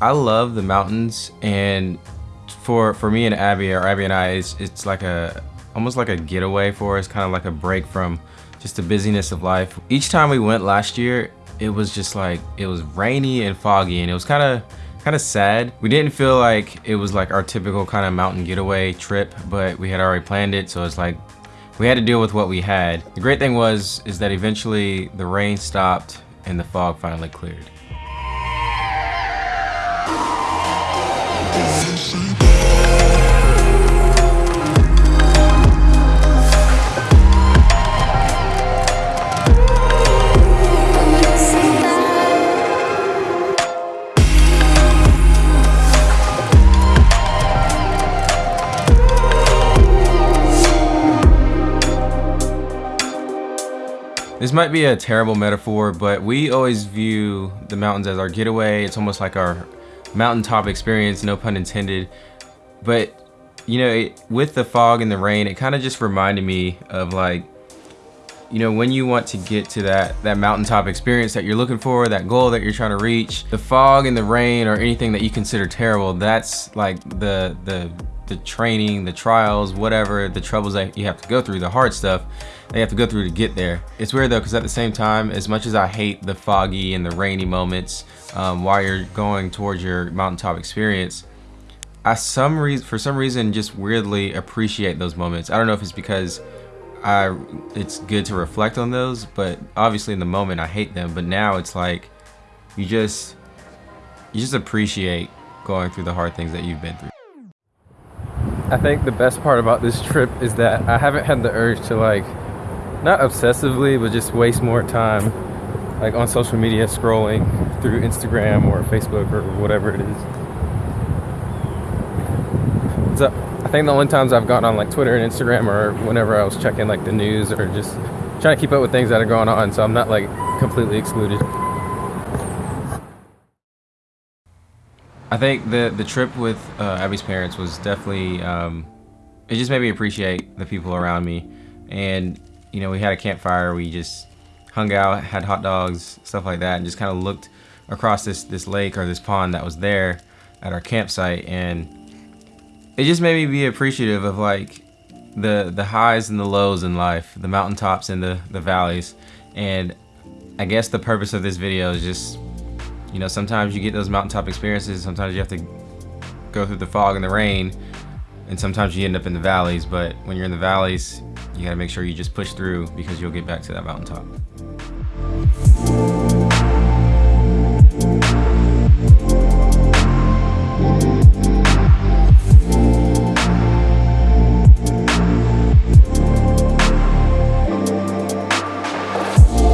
I love the mountains and for for me and Abby or Abby and I it's, it's like a almost like a getaway for us kind of like a break from just the busyness of life. Each time we went last year it was just like it was rainy and foggy and it was kind of kind of sad. We didn't feel like it was like our typical kind of mountain getaway trip but we had already planned it so it's like we had to deal with what we had. The great thing was is that eventually the rain stopped and the fog finally cleared This might be a terrible metaphor, but we always view the mountains as our getaway. It's almost like our mountaintop experience, no pun intended. But, you know, it, with the fog and the rain, it kind of just reminded me of like, you know, when you want to get to that, that mountaintop experience that you're looking for, that goal that you're trying to reach, the fog and the rain or anything that you consider terrible, that's like the, the, the training, the trials, whatever, the troubles that you have to go through, the hard stuff they have to go through to get there. It's weird though, because at the same time, as much as I hate the foggy and the rainy moments um, while you're going towards your mountaintop experience, I some reason for some reason just weirdly appreciate those moments. I don't know if it's because I it's good to reflect on those, but obviously in the moment I hate them. But now it's like you just you just appreciate going through the hard things that you've been through. I think the best part about this trip is that I haven't had the urge to like not obsessively, but just waste more time like on social media scrolling through Instagram or Facebook or whatever it is. So I think the only times I've gone on like Twitter and Instagram or whenever I was checking like the news or just trying to keep up with things that are going on so I'm not like completely excluded. I think the the trip with uh, Abby's parents was definitely um, it just made me appreciate the people around me. And you know, we had a campfire. We just hung out, had hot dogs, stuff like that, and just kind of looked across this this lake or this pond that was there at our campsite, and it just made me be appreciative of like the the highs and the lows in life, the mountaintops and the the valleys, and I guess the purpose of this video is just, you know, sometimes you get those mountaintop experiences, sometimes you have to go through the fog and the rain, and sometimes you end up in the valleys, but when you're in the valleys, you gotta make sure you just push through because you'll get back to that mountaintop.